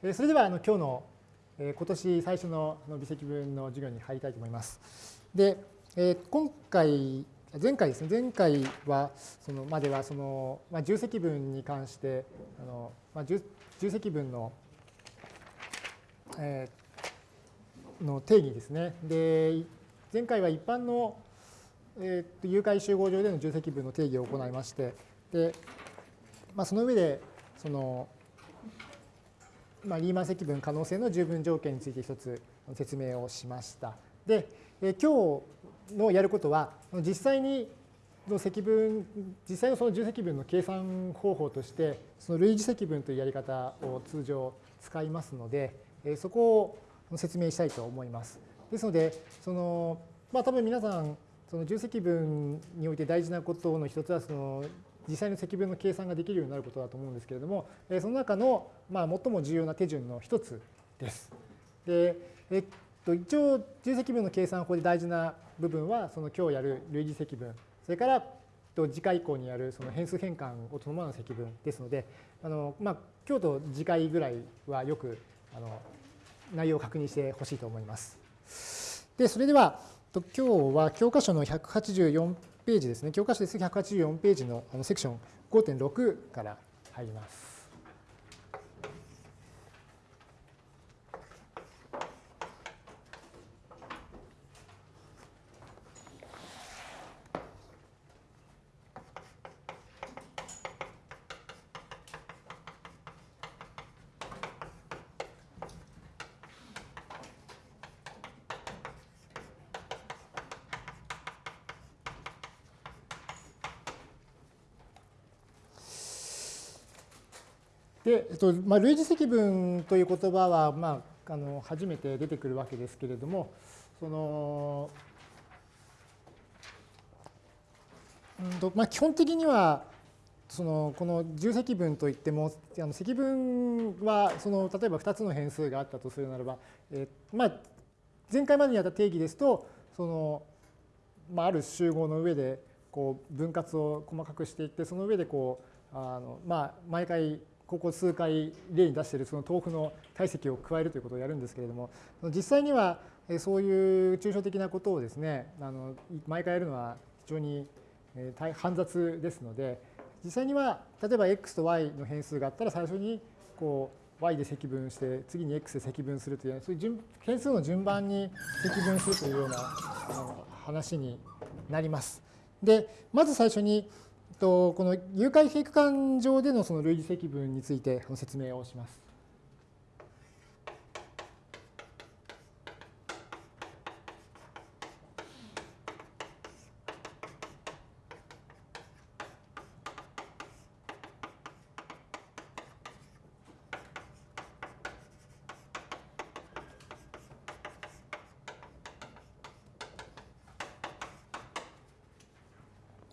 それではあの今日の今年最初の微積分の授業に入りたいと思います。で、今回、前回ですね、前回はそのまではその、まあ、重積分に関してあの、まあ、重積分の、えー、の定義ですね。で、前回は一般の、えー、誘拐集合上での重積分の定義を行いまして、で、まあ、その上でそのまあ、リーマン積分可能性の十分条件について一つ説明をしました。で、え今日のやることは、実際にの積分、実際のその重積分の計算方法として、その類似積分というやり方を通常使いますので、えそこを説明したいと思います。ですので、その、まあ多分皆さん、その重積分において大事なことの一つは、その実際の積分の計算ができるようになることだと思うんですけれども、その中のまあ最も重要な手順の一つです。でえっと、一応、重積分の計算法で大事な部分は、その今日やる類似積分、それから次回以降にやるその変数変換を伴う積分ですので、あのまあ、今日と次回ぐらいはよくあの内容を確認してほしいと思います。で、それでは、今日は教科書の184ページですね、教科書です184ページのあのセクション5.6から入ります。で、えっとまあ、類似積分という言葉は、まあ、あの初めて出てくるわけですけれども、そのうんとまあ、基本的にはそのこの重積分といってもあの積分はその例えば2つの変数があったとするならば、え、まあ、前回までにやった定義ですとその、まあ、ある集合の上でこう分割を細かくしていってその上でこうあの、まあ、毎回ここ数回例に出しているその豆腐の体積を加えるということをやるんですけれども、実際にはそういう抽象的なことをですね、あの毎回やるのは非常に煩雑ですので、実際には例えば x と y の変数があったら最初にこう y で積分して次に x で積分するというそういう変数の順番に積分するというような話になります。でまず最初にこの誘拐閉区間上でのその類似積分について説明をします。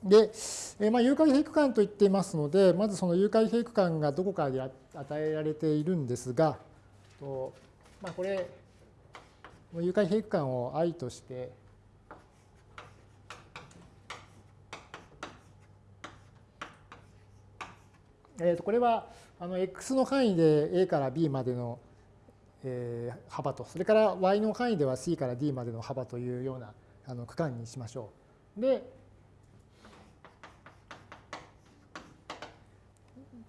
で、えまあ、誘拐閉区間と言っていますので、まずその誘拐閉区間がどこかで与えられているんですが、とまあ、これ、誘拐閉区間を i として、えー、とこれはあの x の範囲で a から b までの、えー、幅と、それから y の範囲では c から d までの幅というようなあの区間にしましょう。で、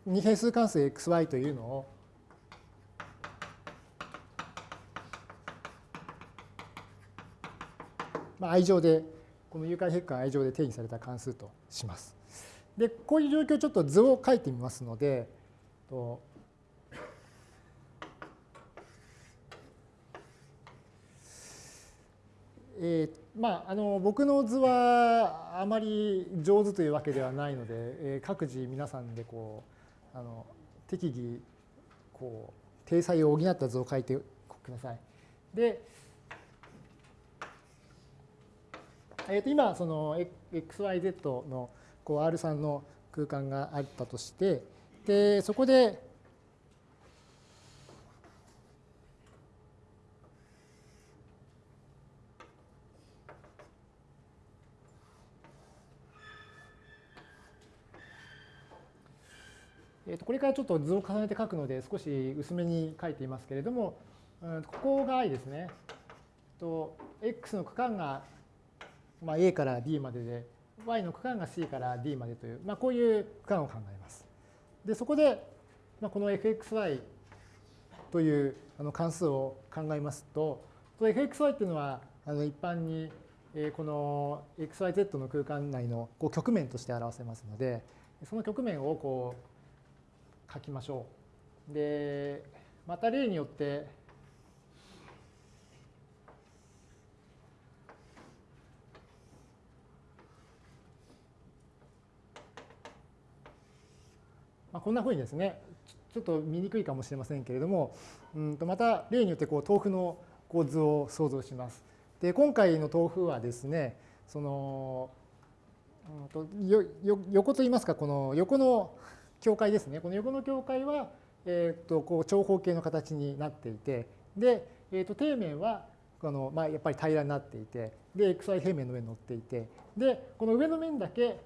二変数関数 xy というのをまあ、愛情で、この誘拐ヘック愛情で定義された関数とします。で、こういう状況ちょっと図を書いてみますので、とえー、まあ、あの僕の図はあまり上手というわけではないので、えー、各自皆さんでこうあの適宜こう定裁を補った図を書いてください。で、えー、と今その XYZ のこう R3 の空間があったとしてでそこでこれからちょっと図を重ねて書くので少し薄めに書いていますけれども、ここが i ですね。と x の区間が、まあ、a から d までで y の区間が c から d までという、まあ、こういう区間を考えます。でそこで、まあ、この fxy というあの関数を考えますと、fxy っていうのはあの一般にこの xyz の空間内のこう局面として表せますので、その局面をこう書きましょう。で、また例によって、まあ、こんなふうにですね、ちょっと見にくいかもしれませんけれども、うんとまた例によってこう豆腐の構図を想像します。で今回の豆腐はですね、そのうんとよよ横といいますか、この横の境界ですね。この横の境界は、えー、とこう長方形の形になっていて、で、えー、と底面はこの、まあ、やっぱり平らになっていて、で、xy 平面の上に乗っていて、で、この上の面だけ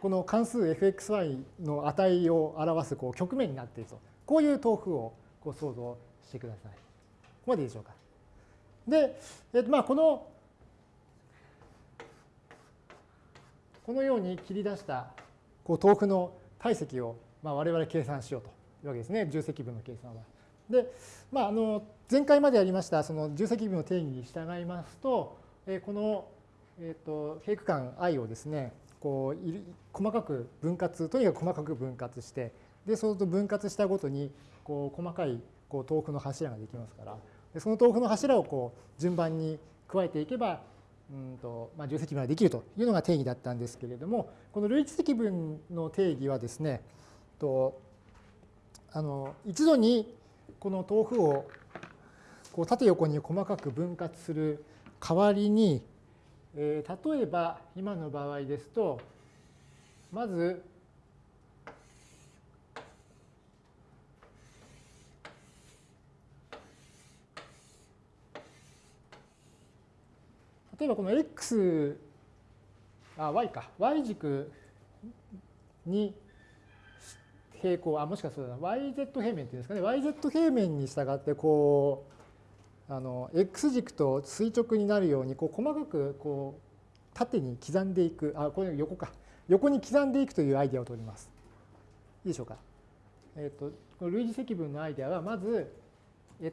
この関数 fxy の値を表すこう局面になっていると。こういう豆腐をこう想像してください。ここまでいいでしょうか。で、えっと、まあこの、このように切り出したこう豆腐の体積をまあ我々計算しようというわけですね、重積分の計算は。で、まあ、あの前回までやりましたその重積分の定義に従いますと、えこの、えっと平区間 i をですね、こう細かく分割とにかく細かく分割してでそうすると分割したごとにこう細かいこう豆腐の柱ができますからでその豆腐の柱をこう順番に加えていけばうんと、まあ、重積分ができるというのが定義だったんですけれどもこの類似積分の定義はですねとあの一度にこの豆腐をこう縦横に細かく分割する代わりにえー、例えば今の場合ですとまず例えばこの x あ y か。Y 軸に平行あもしかすると yz 平面っていうんですかね。Yz 平面に従ってこうあの x 軸と垂直になるようにこう細かくこう縦に刻んでいく。あこれ横か。横に刻んでいくというアイデアを取ります。いいでしょうか。えっ、ー、とこの類似積分のアイデアはまず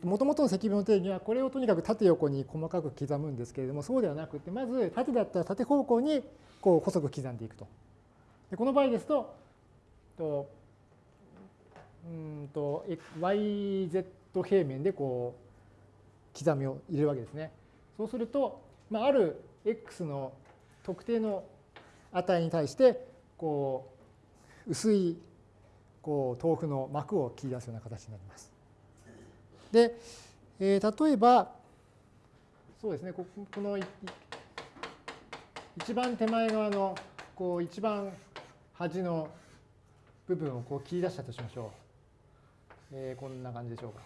もともとの積分の定義はこれをとにかく縦横に細かく刻むんですけれどもそうではなくてまず縦だったら縦方向にこう細く刻んでいくと。でこの場合ですととうんと yz 平面でこう刻みを入れるわけですね。そうすると、まあ、ある x の特定の値に対してこう薄いこう豆腐の膜を切り出すような形になります。で、えー、例えばそうですねこの一番手前側のこう一番端の部分をこう切り出したとしましょう。えー、こんな感じでしょうか。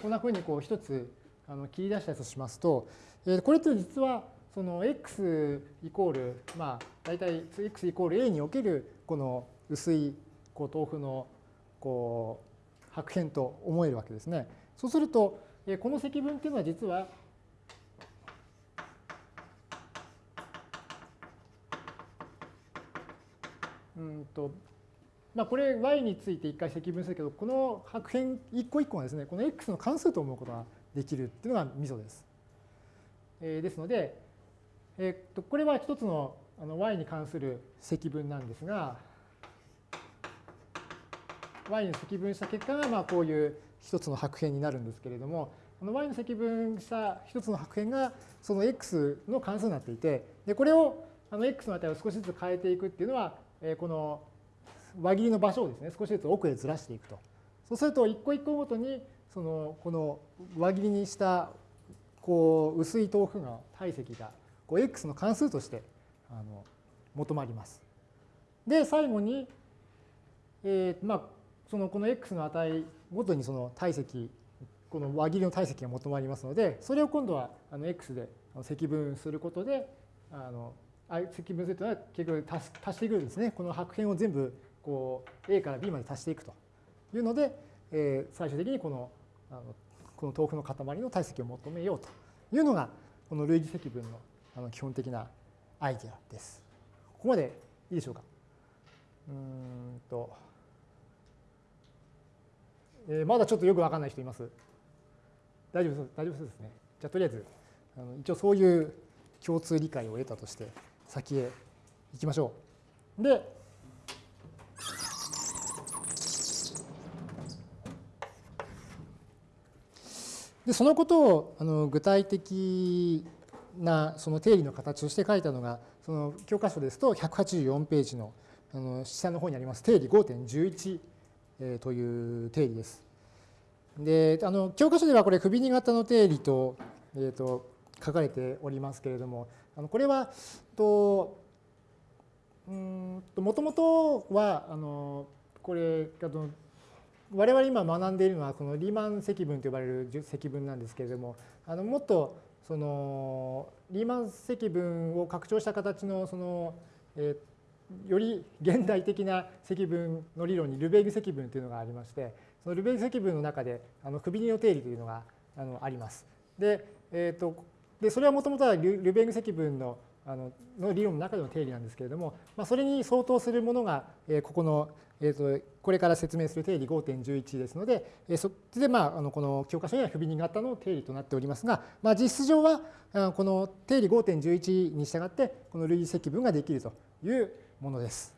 こんなふうにこう一つあの切り出したとしますと、えこれって実はその x イコール、まあ、大体 x イコール a におけるこの薄いこう豆腐のこう白辺と思えるわけですね。そうすると、この積分っていうのは実はうんとまあ、これ y について一回積分するけど、この白辺一個一個がですね、この x の関数と思うことができるっていうのがミソです。ですので、えー、っとこれは一つのあの y に関する積分なんですが、y に積分した結果がまあこういう一つの白辺になるんですけれども、この y の積分した一つの白辺がその x の関数になっていて、でこれをあの x の値を少しずつ変えていくっていうのは、えー、この輪切りの場所をですね、少しずつ奥へずらしていくと。そうすると、一個一個ごとに、その、この輪切りにした、こう、薄い豆腐の体積が、こう、x の関数として、あの、求まります。で、最後に、えー、まあ、その、この x の値ごとにその体積この輪切りの体積が求まりますので、それを今度はあの x で積分することで、あの積分するというのは結局足足していくんですね。この白辺を全部こう A から B まで足していくというので、えー、最終的にこのあのこの豆腐の塊の体積を求めようというのが、この類似積分のあの基本的なアイデアです。ここまでいいでしょうか？うんと、えー、まだちょっとよくわかんない人います？大丈夫大丈夫そうですね。じゃあとりあえずあの一応そういう共通理解を得たとして先へ行きましょう。ででそのことをあの具体的なその定理の形として書いたのがその教科書ですと184ページのあの下の方にあります定理5.11、えという定理です。であの教科書ではこれ首に型の定理と,、えー、と書かれておりますけれどもあのこれはとうんともともとはあのこれあの我々今学んでいるのはこのリーマン積分と呼ばれる積分なんですけれどもあのもっとそのリーマン積分を拡張した形のその、えより現代的な積分の理論にルベーグ積分というのがありましてそのルベーグ積分の中であのクビニの定理というのがあのあります。で,、えーと、でそれはもともとはルベーグ積分のあのの理論の中での定理なんですけれども、まあ、それに相当するものが、えー、ここのえーと、これから説明する定理5.11ですので、えー、そっちで、まあ、あのこの教科書には不備に型の定理となっておりますが、まあ、実質上はこの定理5.11に従ってこの類似積分ができるというものです。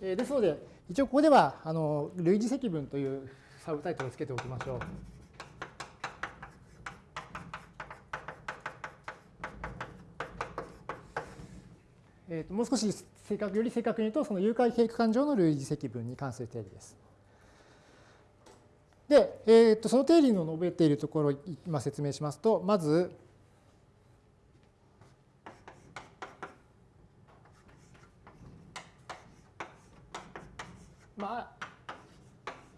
ですので、一応ここではあの類似積分というサブタイトルをつけておきましょう。えー、ともう少し正確より正確に言うと、その誘拐平区間上の類似積分に関する定理です。で、えー、とその定理の述べているところを今説明しますと、まず、ま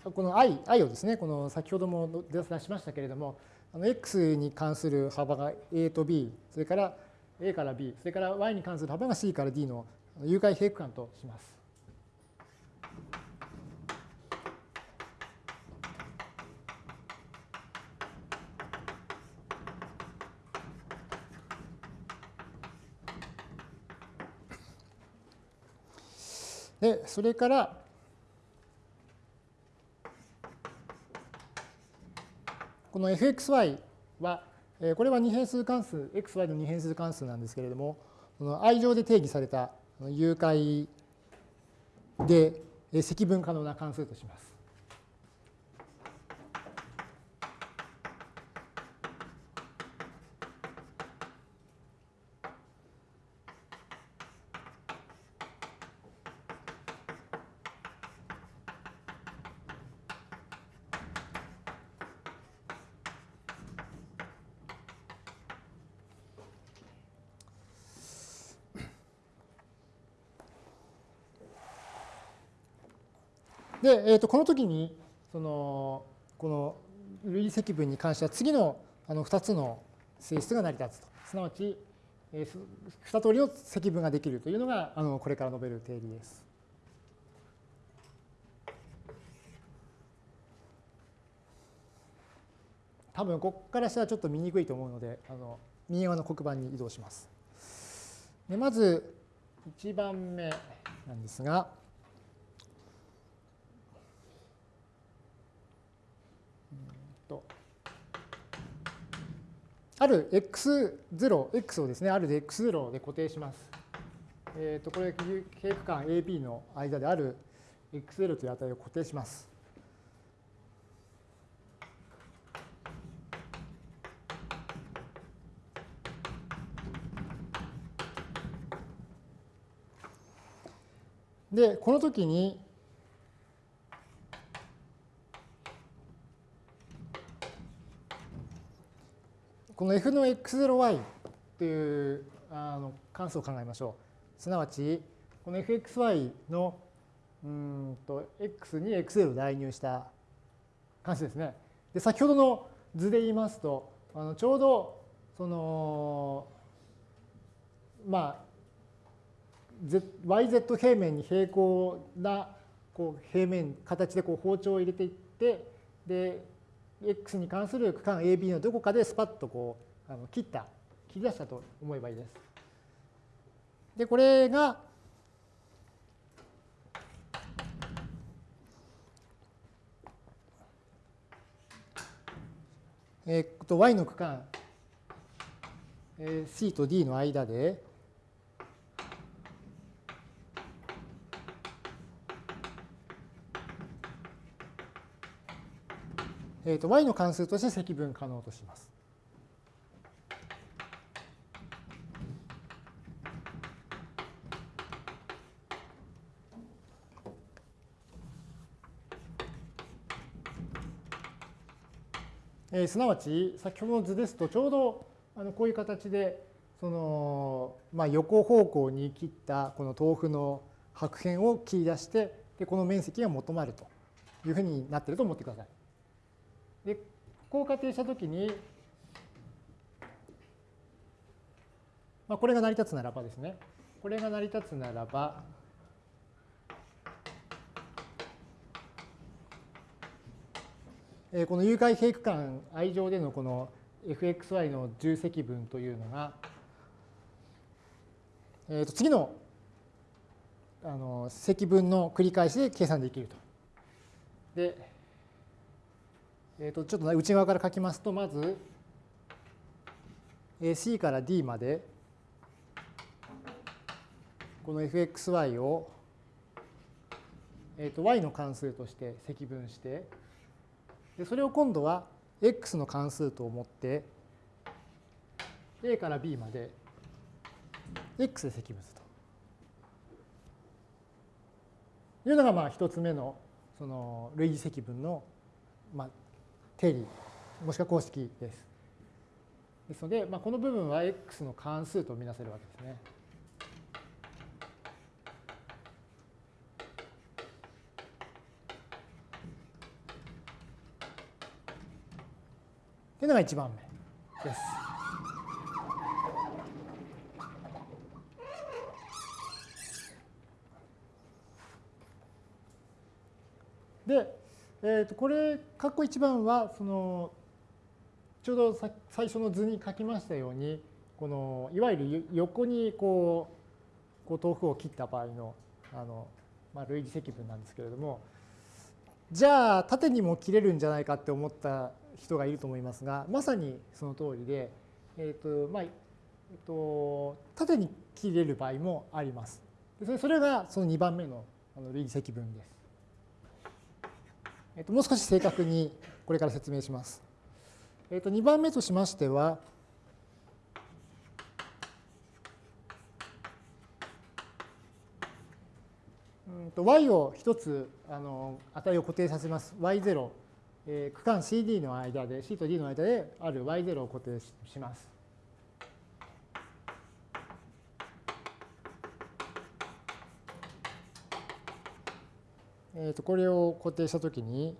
あ、この i, i をですね、この先ほども出しましたけれども、あの x に関する幅が a と b、それから A から B、それから Y に関する幅が C から D の有害平区間とします。で、それから、この fxy はこれは二変数関数、xy の二変数関数なんですけれども、その i 乗で定義された誘拐で積分可能な関数とします。で、えー、とこの時にそのこの類積分に関しては次のあの2つの性質が成り立つと。すなわち、えー、2通りの積分ができるというのがあのこれから述べる定理です。多分ここからしたらちょっと見にくいと思うのであの右側の黒板に移動します。でまず1番目なんですがある x0、x をですね、あるで x0 で固定します。えっ、ー、と、これ、経区間 AB の間である x0 という値を固定します。で、この時に、この f の x0y というあの関数を考えましょう。すなわち、この fxy のうんと x に x0 を代入した関数ですね。で先ほどの図で言いますとあのちょうどそのまあ YZ 平面に平行なこう平面形でこう包丁を入れていってで X に関する区間 AB のどこかでスパッとこうあの切った切り出したと思えばいいです。でこれがえっと y の区間 C と D の間でえー、と y の関数として積分可能とします。えー、すなわち先ほどの図ですとちょうどあのこういう形でその、まあ、横方向に切ったこの豆腐の白辺を切り出してでこの面積が求まるというふうになってると思ってください。でこう仮定したときに、まあ、これが成り立つならばですねこれが成り立つならばこの有解平区間 i 上でのこの fxy の重積分というのが、えー、と次のあの積分の繰り返しで計算できると。で、えー、とちょっと内側から書きますとまず C から D までこの fxy を、えー、と y の関数として積分してでそれを今度は x の関数と思って a から b まで x で積分すると。いうのがまあ一つ目のその類似積分のまあ定理もしくは公式です。ですので、まあ、この部分は x の関数とみなせるわけですね。というのが1番目です。で、えー、とこれ、括弧1番は、その、ちょうど最初の図に書きましたように、このいわゆる横にこう、こう豆腐を切った場合の、あの、まあ、類似積分なんですけれども、じゃあ縦にも切れるんじゃないかって思った人がいると思いますが、まさにその通りで、えっ、ー、と、まあ、えっ、ー、と、縦に切れる場合もあります。それがその2番目の類似積分です。えっ、ー、と、もう少し正確にこれから説明します。えっ、と、2番目としましては、y を一つあの値を固定させます。y0 えー、区間 CD の間で、C と D の間である y0 を固定します。えー、とこれを固定したときに、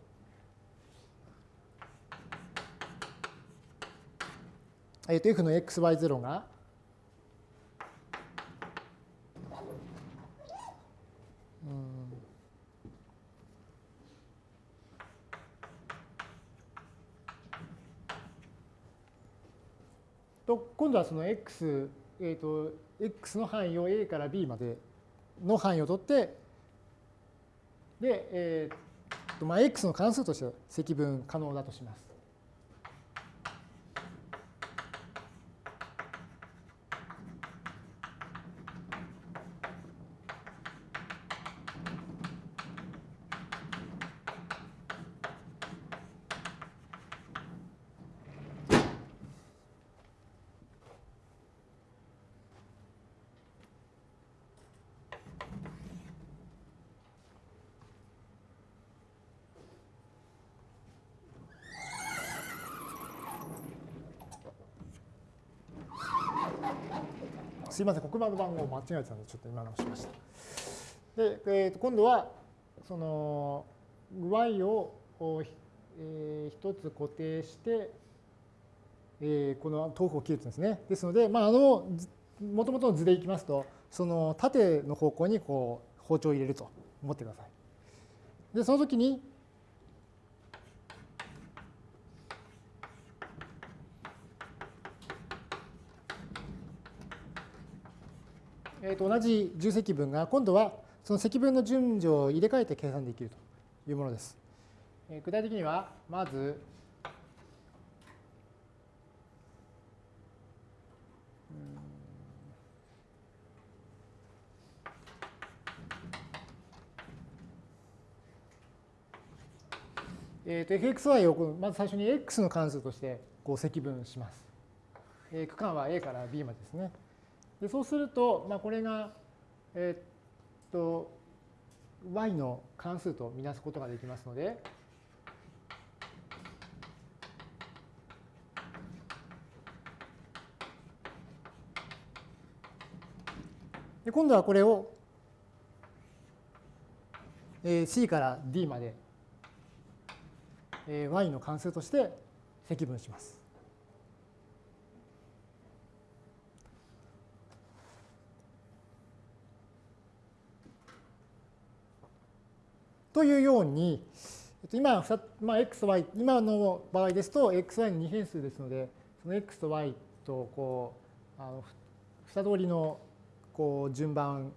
えー、と f の xy0 がと今度はその x、えーと、x の範囲を a から b までの範囲を取ってで、えーとまあ、x の関数として積分可能だとします。すいません、黒板の番号間違えてたので、ちょっと今直しました。で、えー、と今度はその y を、えー、一つ固定して、えー、この豆腐を切るんですね。ですので、まあ、あのもともとの図でいきますとその縦の方向にこう包丁を入れると思ってください。でその時にえー、と同じ重積分が今度はその積分の順序を入れ替えて計算できるというものです。えー、具体的にはまずえー、と fxy をまず最初に x の関数としてこう積分します。え、区間は a から b までですね。でそうすると、まあ、これが、え、っと y の関数とみなすことができますので、で今度はこれを、えー、c から d まで、えー、y の関数として積分します。というように、今、まあ、x、y、今の場合ですと、x、y の二変数ですので、その x と y とこう、あの2通りのこう順番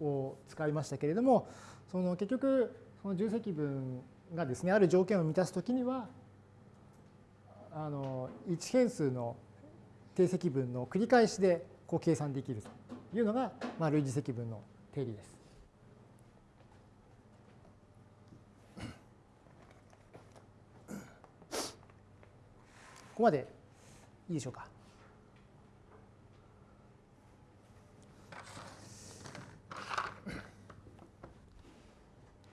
を使いましたけれども、その結局、その重積分がですね、ある条件を満たすときには、あの1変数の定積分の繰り返しでこう計算できるというのが、まあ、類似積分の定理です。ここまでいいでしょうか。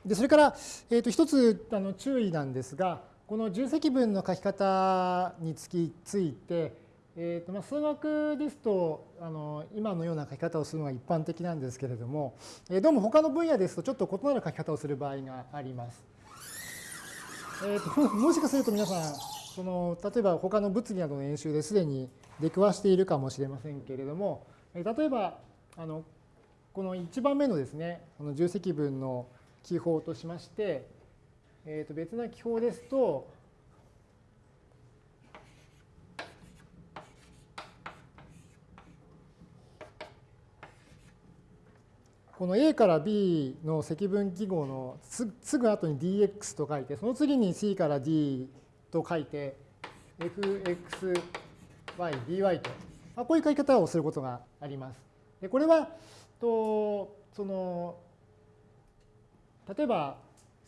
でそれから、えー、と一つあの注意なんですが、この重積分の書き方につきついて、えーとまあ、数学ですとあの今のような書き方をするのが一般的なんですけれども、えー、どうも他の分野ですとちょっと異なる書き方をする場合があります。えーと、もしかすると皆さんその例えば他の物理などの演習ですでに出くわしているかもしれませんけれども、例えばあのこの1番目のですね、この重積分の記法としまして、えー、と別な記法ですと、この A から B の積分記号のすぐ後に dx と書いて、その次に C から D と書いて、fxy, dy と、まあ、こういう書き方をすることがあります。でこれは、とその例えば、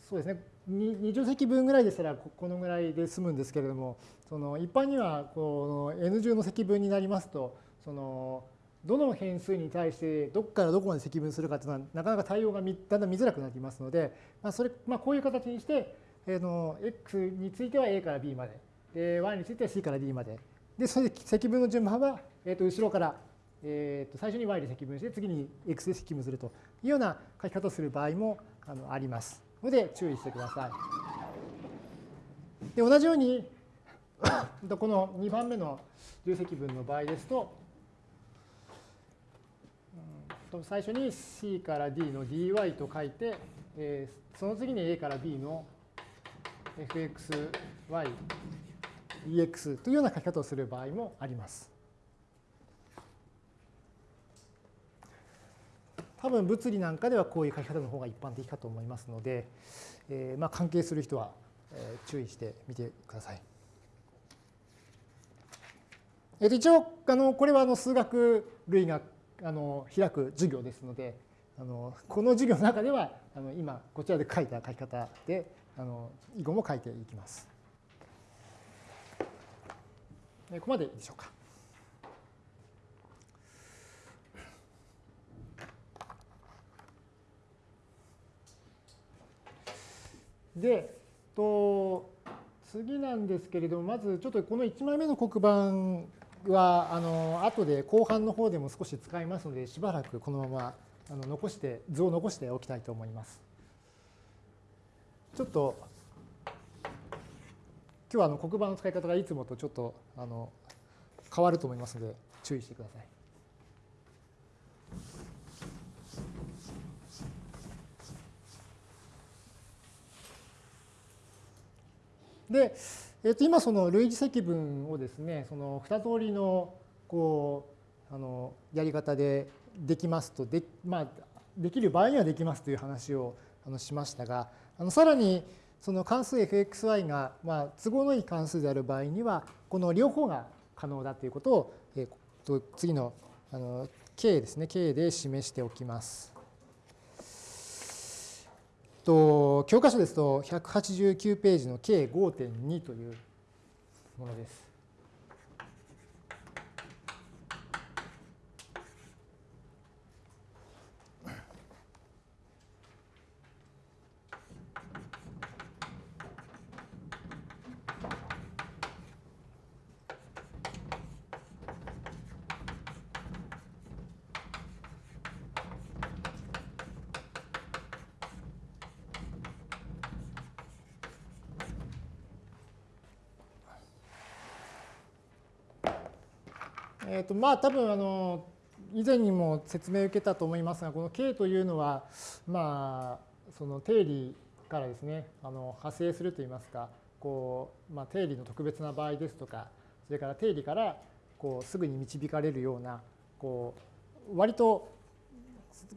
そうですね、二乗積分ぐらいでしたらこのぐらいで済むんですけれども、その一般にはこの n 乗の積分になりますと、そのどの変数に対してどこからどこまで積分するかというのはなかなか対応がだんだん見づらくなりますので、まあ、それまあ、こういう形にしてえの x については a から b まで、で y については c から d まで。で、それで積分の順番は、えー、と後ろから、えー、と最初に y で積分して、次に x で積分するというような書き方をする場合もあのありますので、注意してください。で、同じように、この2番目の重積分の場合ですと、最初に c から d の dy と書いて、その次に a から b の fx, y, ex というような書き方をする場合もあります。多分物理なんかではこういう書き方の方が一般的かと思いますので、えー、まあ関係する人は注意してみてください。えー、と一応あのこれはあの数学類があの開く授業ですのであのこの授業の中ではあの今こちらで書いた書き方であの以後も書いていきます。ここまでいいでしょうか。で、と次なんですけれども、まずちょっとこの1枚目の黒板は、あの後で後半の方でも少し使いますので、しばらくこのままあの残して図を残しておきたいと思います。ちょっと今日はあの黒板の使い方がいつもとちょっとあの変わると思いますので注意してください。で、えー、と今その類似積分をですねその2通りのこうあのやり方でできますとで,、まあ、できる場合にはできますという話をあのしましたがあのさらにその関数 fxy が、まあ、都合のいい関数である場合にはこの両方が可能だということを、えー、次のあの k ですね k で示しておきます。と教科書ですと189ページの K5.2 というものです。えーとまあ、多分あの以前にも説明を受けたと思いますがこの K というのは、まあ、その定理からですねあの派生するといいますかこう、まあ、定理の特別な場合ですとかそれから定理からこうすぐに導かれるようなこう割と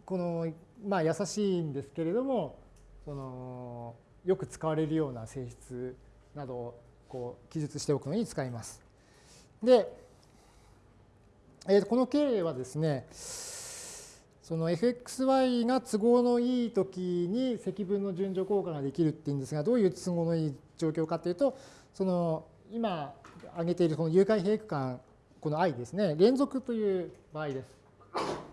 この、まあ、優しいんですけれどもそのよく使われるような性質などをこう記述しておくのに使います。でえー、この経はですね、その fxy が都合のいい時に積分の順序効果ができるっていうんですが、どういう都合のいい状況かというと、その今挙げているこの誘拐閉区間、この i ですね、連続という場合です。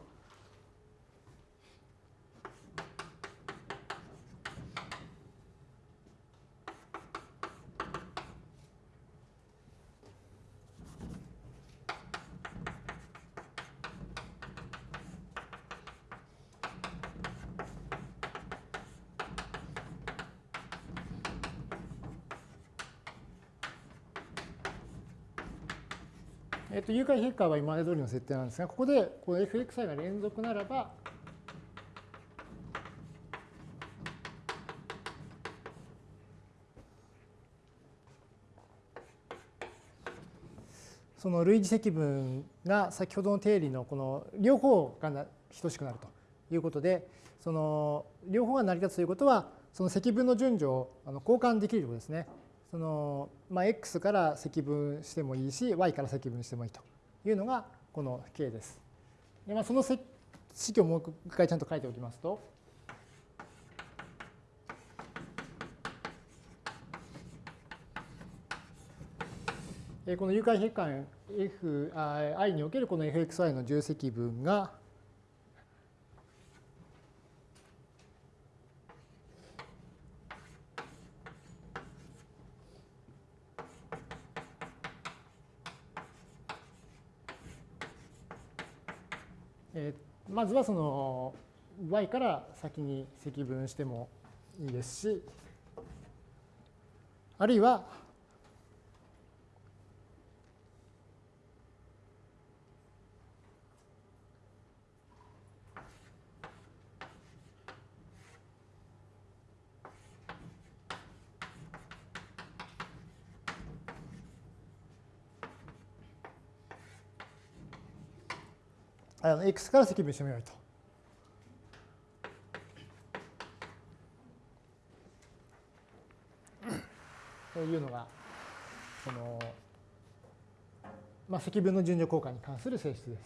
えっと、誘拐ヘッカーは今まで通りの設定なんですが、ここでこの fxi が連続ならば、その類似積分が先ほどの定理のこの両方が等しくなるということで、その両方が成り立つということは、その積分の順序を交換できるということですね。その、まあ、x から積分してもいいし、y から積分してもいいというのがこの k です。でまあ、その式をもう一回ちゃんと書いておきますと、この誘拐変換 F、i におけるこの fxi の重積分がまずはその y から先に積分してもいいですし、あるいはあの x から積分してもよいと。というのが、その、まあ、積分の順序効果に関する性質です。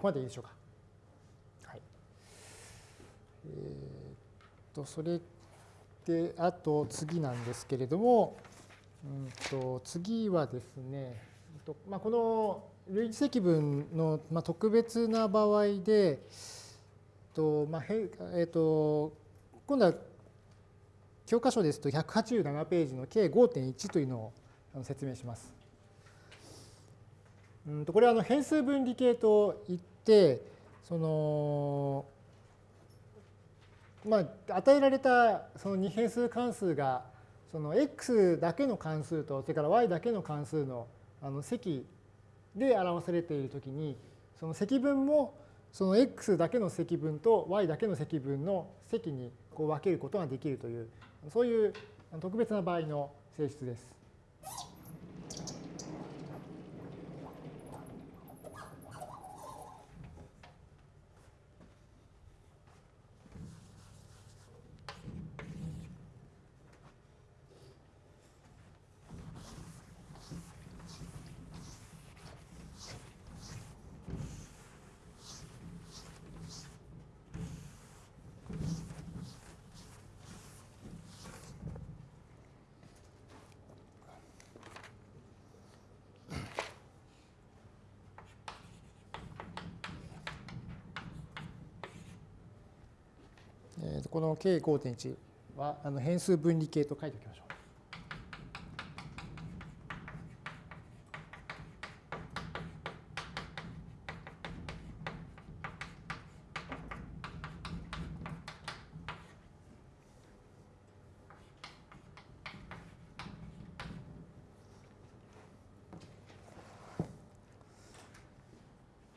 ここまでいいでしょうか。はい。えー、っと、それでで、あと次なんですけれども、うんと次はですね、まあ、この類似積分の、まあ、特別な場合で、とまあへえー、と今度は教科書ですと187ページの計5.1というのを説明します。うんとこれはあの変数分離形といてそのまあ与えられたその二変数関数がその x だけの関数とそれから y だけの関数のあの積で表されているときにその積分もその x だけの積分と y だけの積分の積にこう分けることができるというそういう特別な場合の性質です。この K5.1 はあの変数分離系と書いておきましょう。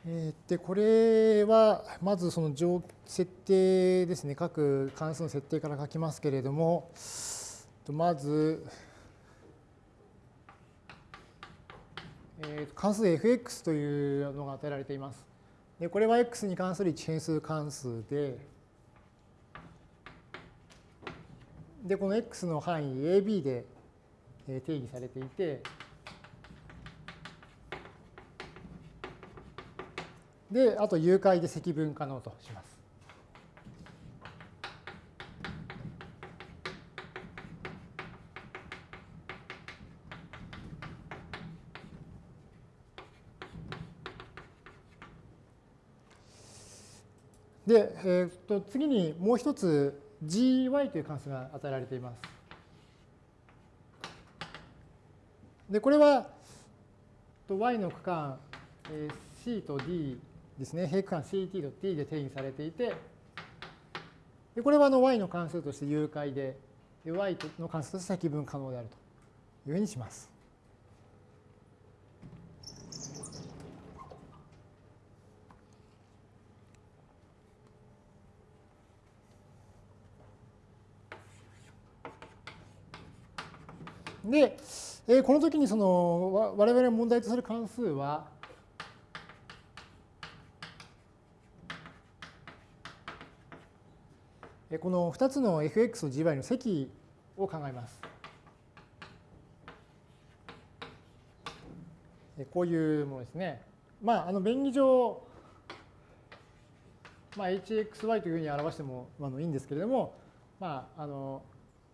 でこれはまずその設定ですね。各関数の設定から書きますけれども。まず、え関数 fx というのが与えられています。でこれは x に関する一変数関数で。でこの x の範囲 AB で定義されていて。で、あと誘拐で積分可能とします。で、えー、と次にもう一つ gy という関数が与えられています。で、これは y の区間 c と d ですね、平区間 ct と t で定義されていて、でこれはあの y の関数として有解で、y の関数として積分可能であるというふうにします。で、この時にその我々が問題とする関数は、この2つの fx と gy の積を考えます。こういうものですね。まあ、あの便宜上、まあ、hxy というふうに表してもあのいいんですけれども、まあ、あの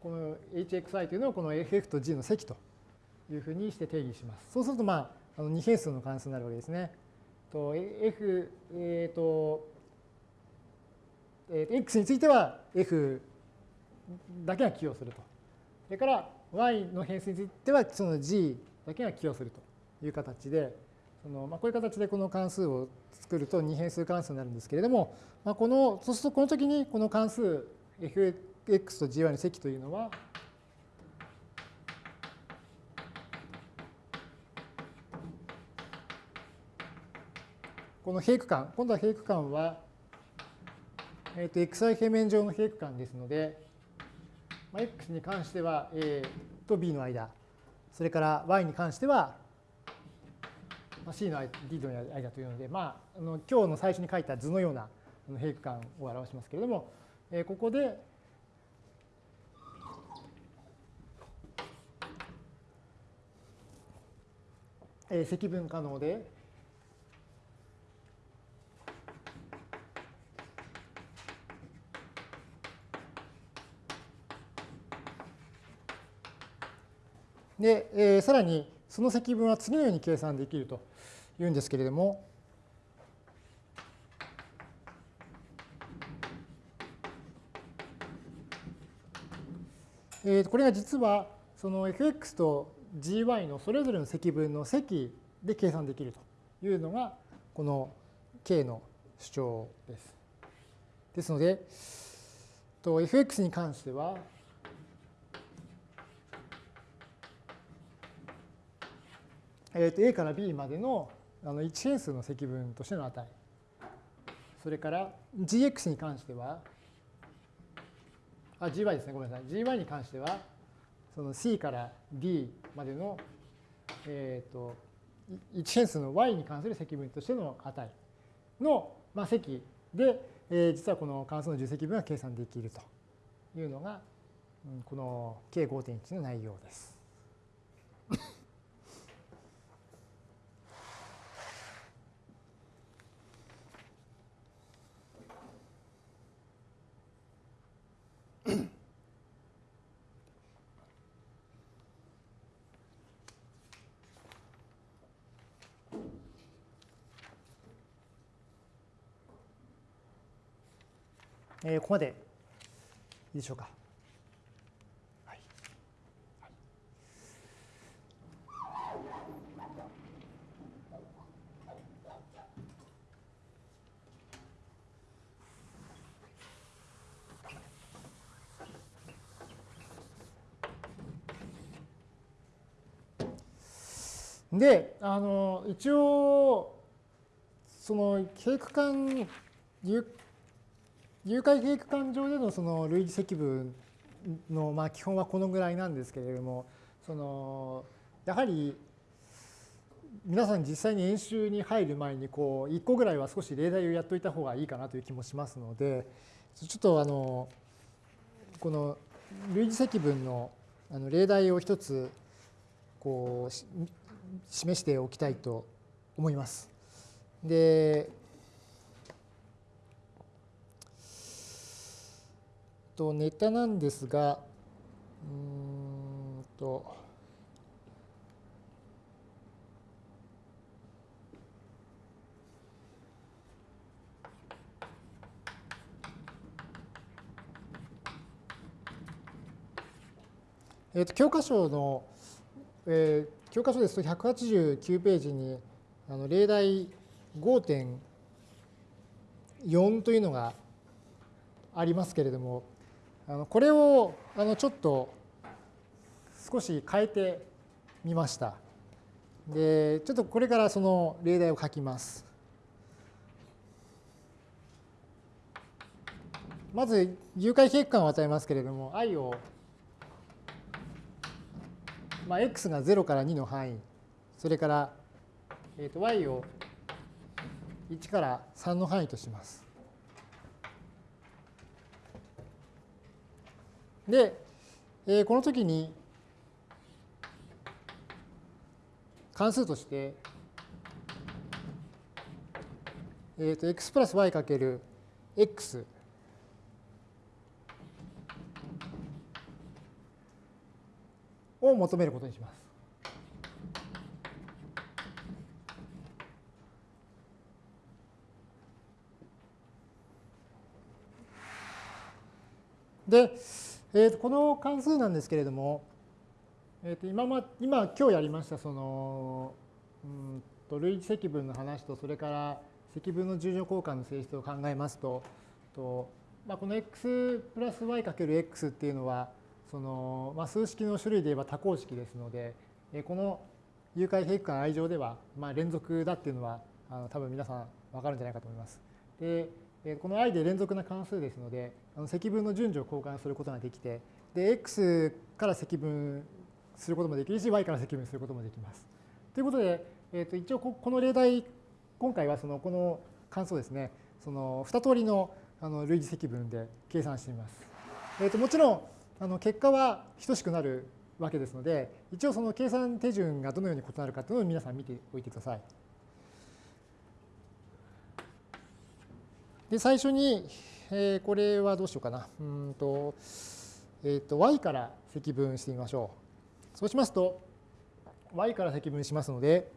この hxy というのをこの ff と g の積というふうにして定義します。そうすると、まあ、あの二変数の関数になるわけですね。と f、えっ、ー、と、えー、x については f だけが寄与すると。それから y の変数についてはその g だけが寄与するという形で、そのまあ、こういう形でこの関数を作ると二変数関数になるんですけれども、まあ、このそうするとこの時にこの関数 fx と gy の積というのはこの平区間、今度は平区間はえー、と xi 平面上の平区間ですので、まあ、x に関しては a と b の間、それから y に関しては c の d の間というので、まあ、あの今日の最初に書いた図のような平区間を表しますけれども、えー、ここでえ積分可能で、で、えー、さらにその積分は次のように計算できるというんですけれども、えー、これが実はその fx と gy のそれぞれの積分の積で計算できるというのがこの k の主張です。ですので、と fx に関しては、えー、と a から b までのあの一変数の積分としての値。それから gx に関しては、あ、gy ですね、ごめんなさい。gy に関しては、その c から d までの、えー、と一変数の y に関する積分としての値の、まあ、積で、えー、実はこの関数の重積分が計算できるというのが、この K5.1 の内容です。えー、ここまでいいでしょうか。で、あの一応その経区間誘拐計画間上でのその類似積分のまあ基本はこのぐらいなんですけれどもそのやはり皆さん実際に演習に入る前にこう1個ぐらいは少し例題をやっといた方がいいかなという気もしますのでちょっとあのこの類似積分のあの例題を一つこう示しておきたいと思います。でと、ネタなんですが、うんと、えー、と教科書の、えー、教科書ですと189ページにあの例題5.4というのがありますけれども、あのこれをあのちょっと少し変えてみました。で、ちょっとこれからその例題を書きます。まず、誘拐計画を与えますけれども、i を、まあ、x が0から2の範囲、それから、えー、と y を1から3の範囲とします。で、えー、この時に関数として、えー、と x プラス y かける x を求めることにします。で、えー、とこの関数なんですけれども、えー、と今ま今今日やりましたそのうんと類似積分の話とそれから積分の重乗交換の性質を考えますとと、まあ、この x プラス y かける x っていうのはその、まあ、数式の種類で言えば多項式ですので、えこの誘拐平区間 i 乗では、まあ、連続だっていうのはあの多分皆さん分かるんじゃないかと思います。でこの i で連続な関数ですので、積分の順序を交換することができて、で、x から積分することもできるし、y から積分することもできます。ということで、えー、と一応この例題、今回はそのこの関数ですね、その2通りのあの類似積分で計算してみます。えー、ともちろんあの結果は等しくなるわけですので、一応その計算手順がどのように異なるかというのを皆さん見ておいてください。で、最初に、えー、これはどうしようかな。うんと、えっ、ー、と、y から積分してみましょう。そうしますと、y から積分しますので、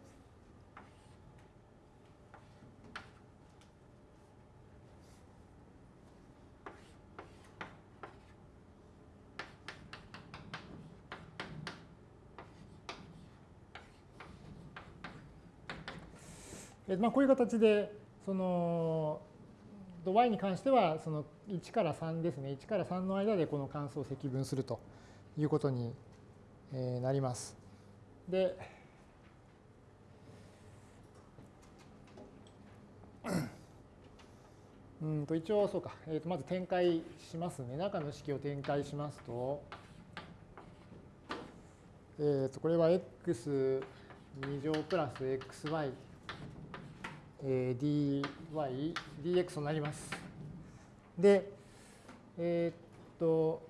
まあ、こういう形でその y に関してはその1から3ですね。1から3の間でこの関数を積分するということになります。でうんと一応そうか、えー、とまず展開しますね。中の式を展開しますと,、えー、とこれは x2 乗プラス xy えー、dy、dx となります。で、えー、っと、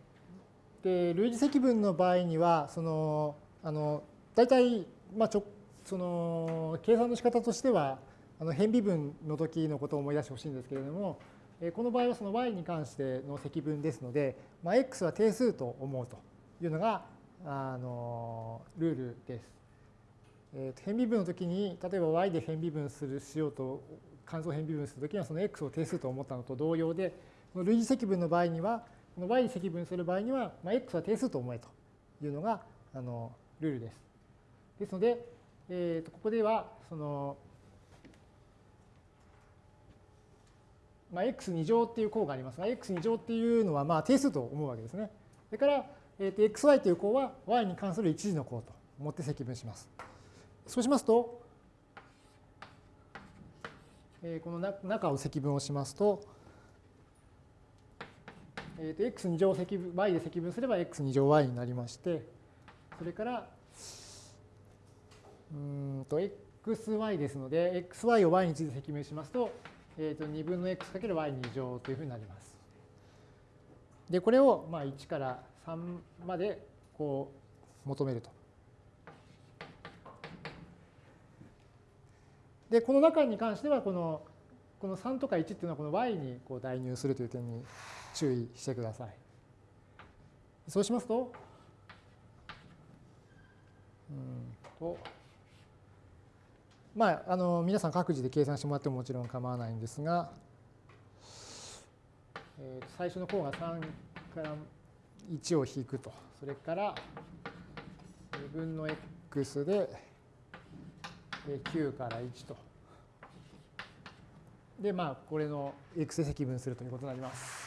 で、類似積分の場合には、その、あの、大体、まあ、ちょ、その、計算の仕方としては、あの、変微分の時のことを思い出してほしいんですけれども、えこの場合はその y に関しての積分ですので、まあ、x は定数と思うというのが、あの、ルールです。えー、変微分の時に例えば y で変微分するしようと関数変微分するときにはその x を定数と思ったのと同様で類似積分の場合にはこの y 積分する場合には、まあ、x は定数と思えというのがあのルールです。ですので、えー、とここではその、まあ、x2 乗っていう項がありますが x2 乗っていうのはまあ定数と思うわけですね。それから、えー、と xy という項は y に関する一次の項と思って積分します。そうしますと、えこの中を積分をしますと、えー、と x2 乗積分 y で積分すれば x2 乗 y になりまして、それから、うんと xy ですので、xy を y について積分しますと、えー、と2分の x かける y2 乗というふうになります。で、これをまあ1から3までこう求めると。で、この中に関しては、この、この3とか1っていうのはこの y にこう代入するという点に注意してください。そうしますと、うんと、まあ、あの、皆さん各自で計算してもらってももちろん構わないんですが、えー、最初の項が3から1を引くと。それから2分の x で9から1と。で、まあ、これの x で積分するということになります。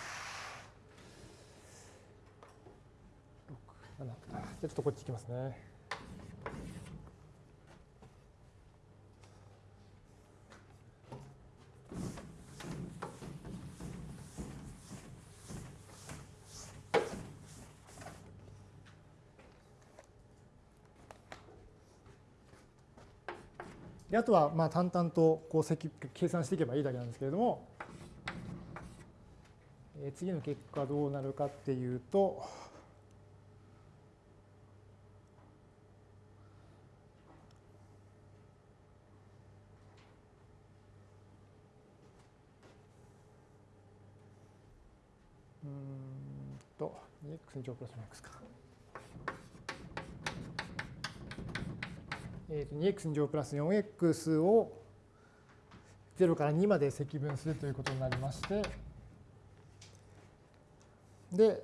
じゃあちょっとこっち行きますね。であとはまあ淡々とこう計算していけばいいだけなんですけれども、え次の結果どうなるかっていうと、うんと 2x 乗プラス 4x か。えー、と 2x 乗プラス 4x を0から2まで積分するということになりまして、で、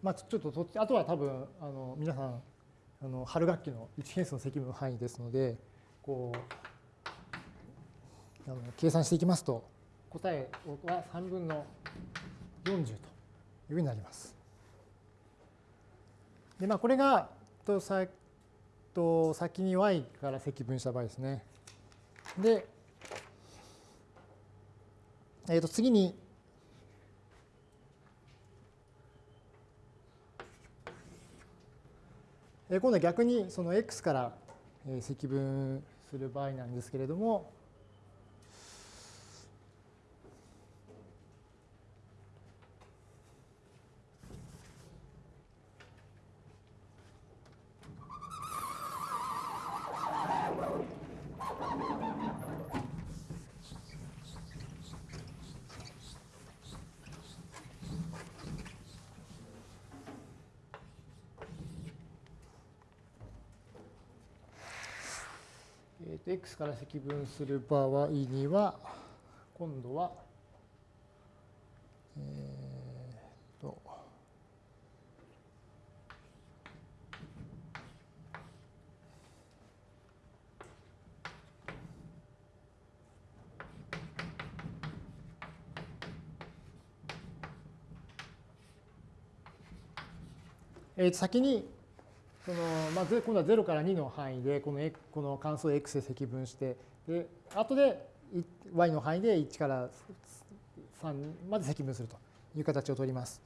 まあ、ちょっとあとは多分あの皆さんあの春学期の1変数の積分範囲ですのでこうあの計算していきますと答えは3分の40というふうになります。で、まあ、これがとさと先に y から積分した場合ですね。で、えー、と次にえ今度は逆にその x から積分する場合なんですけれども、えー、と x から積分する場合には、今度は、えー、と、えー、先にその、まあ、今度は0から2の範囲でこのこの関数を x で積分してで後で y の範囲で1から3まで積分するという形をとります。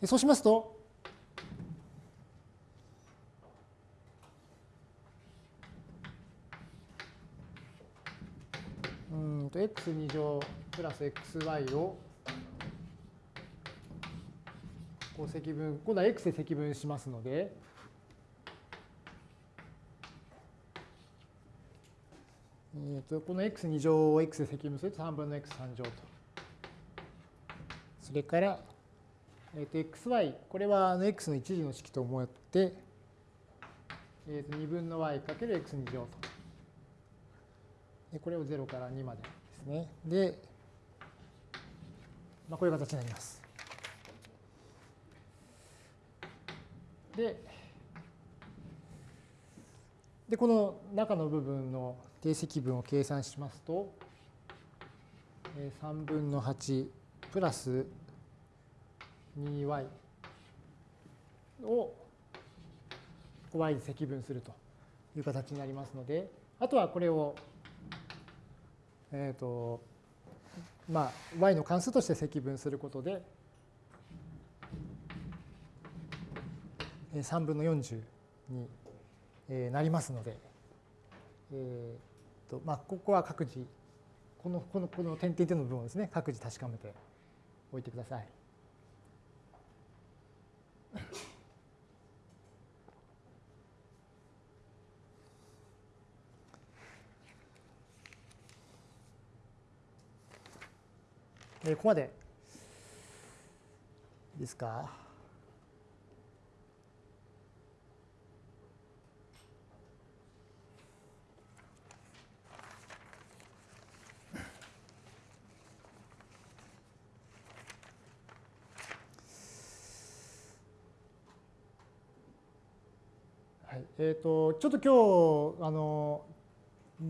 でそうしますとうんと x2 乗プラス xy をこう積分今度は x で積分しますのでえー、とこの x2 乗を x で積分すると3分の x3 乗と。それから、えー、と xy、これはあの x の一次の式と思って、えー、と2分の y かける x2 乗と。でこれを0から2までですね。で、まあ、こういう形になります。で、でこの中の部分の定積分を計算しますと、3分の8プラス 2y を y で積分するという形になりますので、あとはこれを、えっ、ー、と、まあ、y の関数として積分することで、3分の40になりますので、えーとまあ、ここは各自このこのこの点々点の部分をですね各自確かめておいてください。えここまでですか？えーと、ちょっと今日あの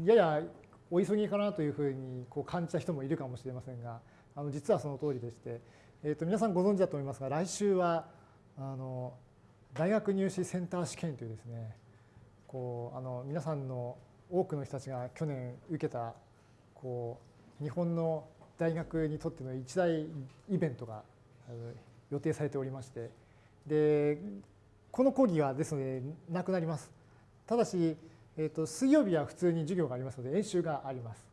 ややお急ぎかなというふうにこう感じた人もいるかもしれませんがあの実はその通りでして、えーと、皆さんご存知だと思いますが来週はあの大学入試センター試験というですねこうあの皆さんの多くの人たちが去年受けたこう日本の大学にとっての一大イベントが予定されておりましてでこの講義はですのでなくなります。ただし、えーと、水曜日は普通に授業がありますので演習があります。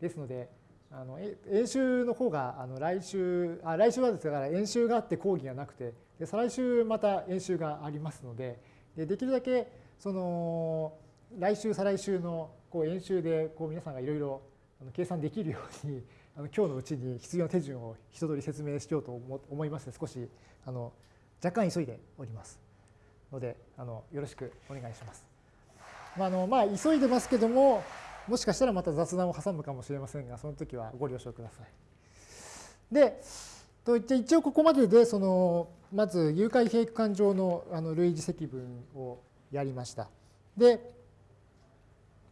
ですのであの演習の方があの来週あ来週はですから演習があって講義がなくてで再来週また演習がありますのででできるだけその来週再来週のこう演習でこう皆さんがいろいろ計算できるようにあの今日のうちに必要な手順を一通り説明しようと思いまして少しあの若干急いでおります。のであのよろしくお願いします。まあのまあ、急いでますけどももしかしたらまた雑談を挟むかもしれませんがその時はご了承ください。でといって一応ここまででそのまず誘拐閉区間上のあの類似積分をやりました。で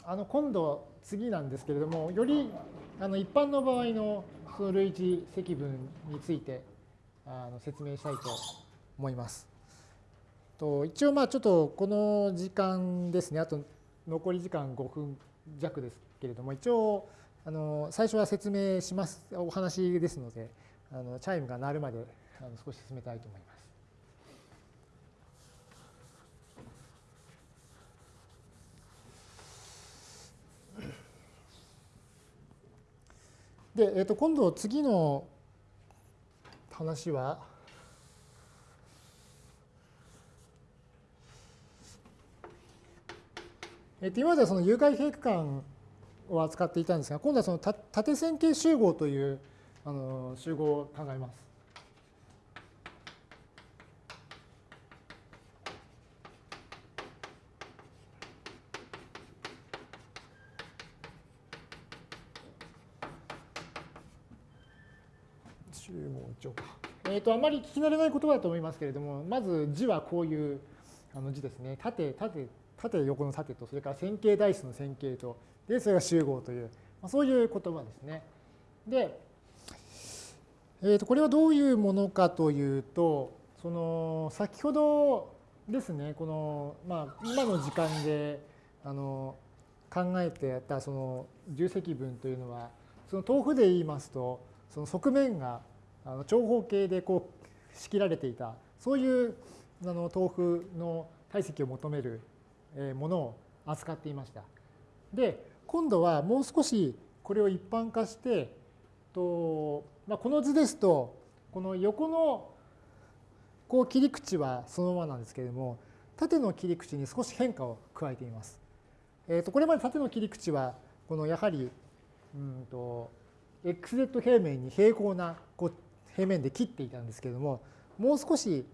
あの今度次なんですけれどもよりあの一般の場合のその類似積分についてあの説明したいと思います。と一応まあちょっとこの時間ですねあと残り時間5分弱ですけれども一応あの最初は説明しますお話ですのであのチャイムが鳴るまであの少し進めたいと思います。で、えー、と今度次の話はえっと、今ではその有害閉区間を扱っていたんですが、今度はその縦線形集合というあの集合を考えます。集合。えっ、ー、と、あまり聞き慣れない言葉だと思いますけれども、まず字はこういうあの字ですね。縦、縦。縦横の縦と、それから線形代数の線形と、で、それが集合という、まあ、そういう言葉ですね。で、えー、とこれはどういうものかというと、その先ほどですね、この、まあ、今の時間であの考えてやったその重積分というのは、その豆腐で言いますと、その側面があの長方形でこう仕切られていた、そういうあの豆腐の体積を求めるものを扱っていました。で、今度はもう少しこれを一般化して、とまあ、この図ですと、この横のこう切り口はそのままなんですけれども、縦の切り口に少し変化を加えています。えー、とこれまで縦の切り口は、このやはり、うんと、xz 平面に平行なこう平面で切っていたんですけれども、もう少し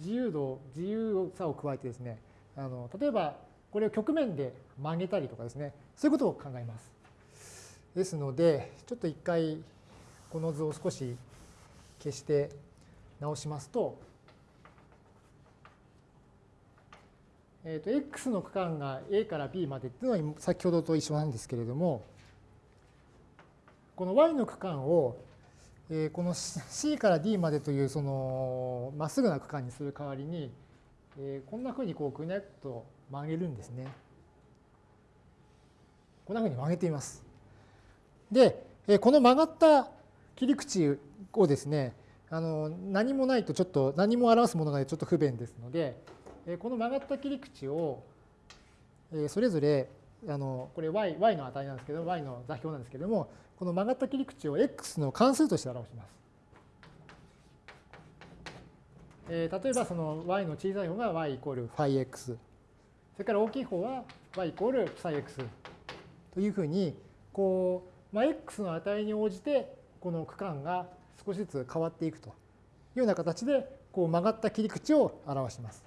自由度、自由さを加えてですね、あの例えばこれを曲面で曲げたりとかですね、そういうことを考えます。ですので、ちょっと一回この図を少し消して直しますと、えー、と x の区間が a から b までっていうのは先ほどと一緒なんですけれども、この y の区間を、この c から d までというそのまっすぐな区間にする代わりに、えー、こんなふうにこうぐにゃっと曲げるんですね。こんなふうに曲げています。で、この曲がった切り口をですね、あの何もないとちょっと何も表すものがちょっと不便ですので、この曲がった切り口をそれぞれあのこれ y, y の値なんですけど y の座標なんですけれどもこの曲がった切り口を x の関数として表します。え例えばその y の小さい方が y イコール φx それから大きい方は y イコール ψx というふうにこう、まあ、x の値に応じてこの区間が少しずつ変わっていくと。いうような形でこう曲がった切り口を表します。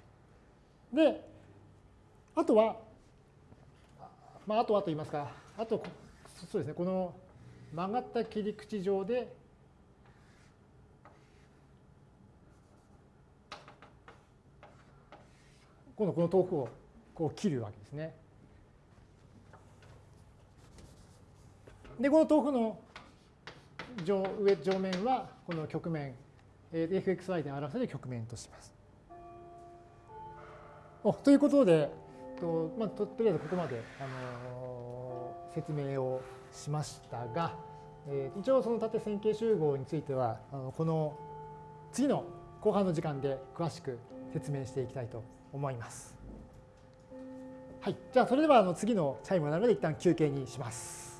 で、あとは、まあ、あとはと言いますか、あと、そうですね、この曲がった切り口上で、今度この豆腐をこう切るわけですね。で、この豆腐の上上上面はこの曲面、fxy で表せる曲面とします。おということで、とまあ、ととりあえずここまで、あのー、説明をしましたが、えー、一応その縦線形集合についてはあのこの次の後半の時間で詳しく説明していきたいと思います。はい、じゃあそれではあの次のチャイムを鳴るので一旦休憩にします。